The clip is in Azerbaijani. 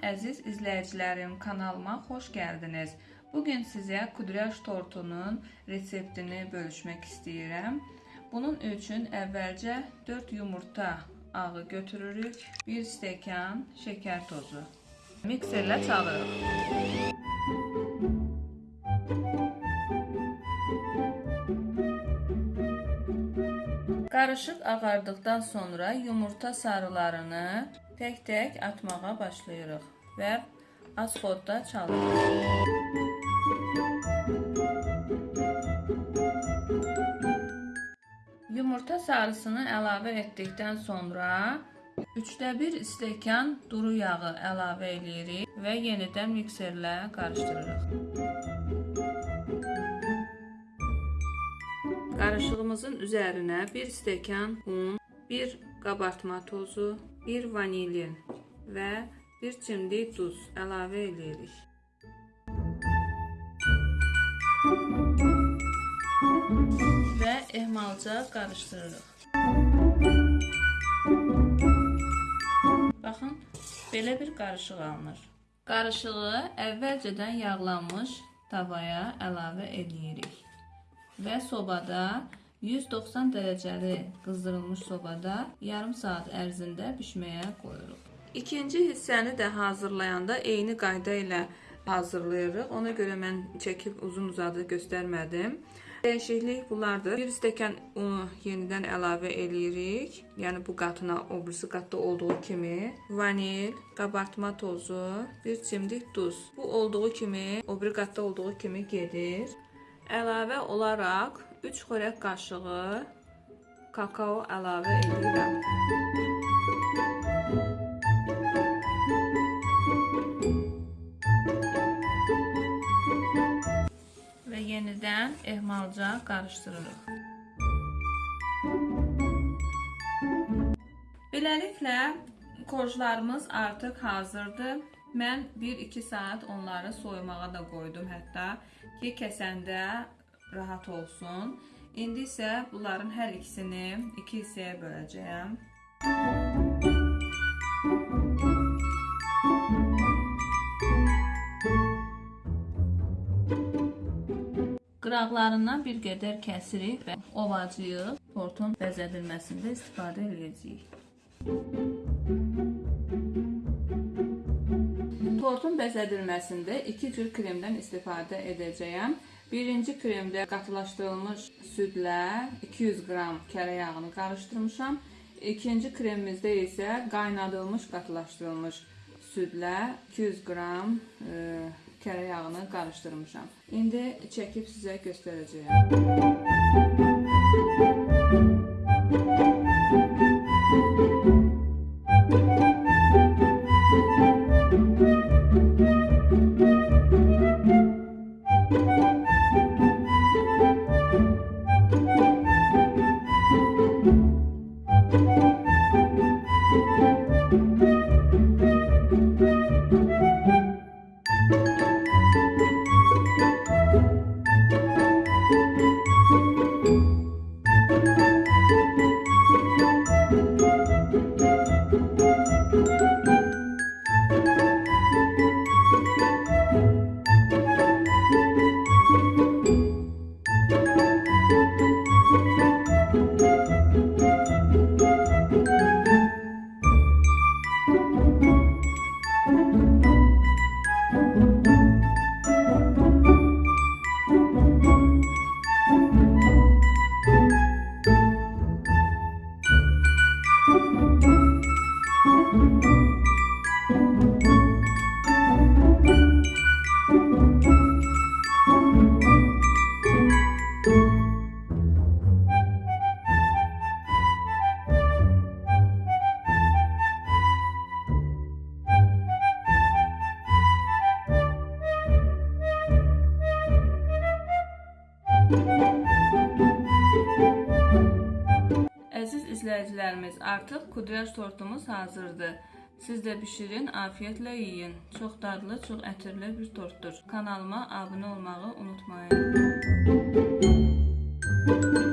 Əziz izləyicilərim, kanalıma xoş gəldiniz. Bu gün sizə kudryaj tortunun reseptini bölüşmək istəyirəm. Bunun üçün əvvəlcə 4 yumurta ağı götürürük, 1 stəkan şəkər tozu. Mikserlə çalırıq. Qarışıq ağardıqdan sonra yumurta sarılarını tək-tək atmağa başlayırıq və az xodda çalırıq. Yumurta sarısını əlavə etdikdən sonra 3də 1 stəkan duru yağı əlavə edirik və yenidən mikserlə qarışdırırıq. Qarışığımızın üzərinə 1 stəkan un, 1 qabartma tozu, 1 vanilin və 1 çimdik duz əlavə edirik. Və ehmalca qarışdırırıq. Baxın, belə bir qarışıq alınır. Qarışığı əvvəlcədən yağlanmış tavaya əlavə edirik və sobada 190 dərəcəli qızdırılmış sobada yarım saat ərzində bişməyə qoyuruq. İkinci hissəni də hazırlayanda eyni qayda ilə hazırlayırıq. Ona görə mən çəkib uzun-uzadı göstərmədim. Dəyişiklik bunlardır. 1 stəkan unu yenidən əlavə eləyirik. Yəni bu qatına o birisi qatda olduğu kimi vanil, qabartma tozu, bir çimdik duz. Bu olduğu kimi, o biri qatda olduğu kimi gedir. Əlavə olaraq 3 xörək qaşığı kakao əlavə edirəm. Və yenidən ehmalca qarışdırırıq. Beləliklə korjlarımız artıq hazırdır. Mən 1-2 saat onları soyumağa da qoydum hətta ki, kəsəndə rahat olsun. İndi isə bunların hər ikisini 2 hissəyə böləcəyəm. Qıraqlarından bir qədər kəsirik və ovacıyıq. Tortun bəzədilməsində istifadə edəcəyik. Tortun bəzədilməsində iki cür kremdən istifadə edəcəyəm. Birinci kremdə qatılaşdırılmış südlə 200 qram kərə yağını qarışdırmışam. İkinci kremimizdə isə qaynadılmış qatılaşdırılmış südlə 200 qram e, kərə yağını qarışdırmışam. İndi çəkib sizə göstərəcəyəm. Əziz izləyicilərimiz, artıq kudrəş tortumuz hazırdır. Siz də bişirin, afiyetlə yiyin. Çox dadlı, çox ətirli bir tortdur. Kanalıma abunə olmağı unutmayın. Müzik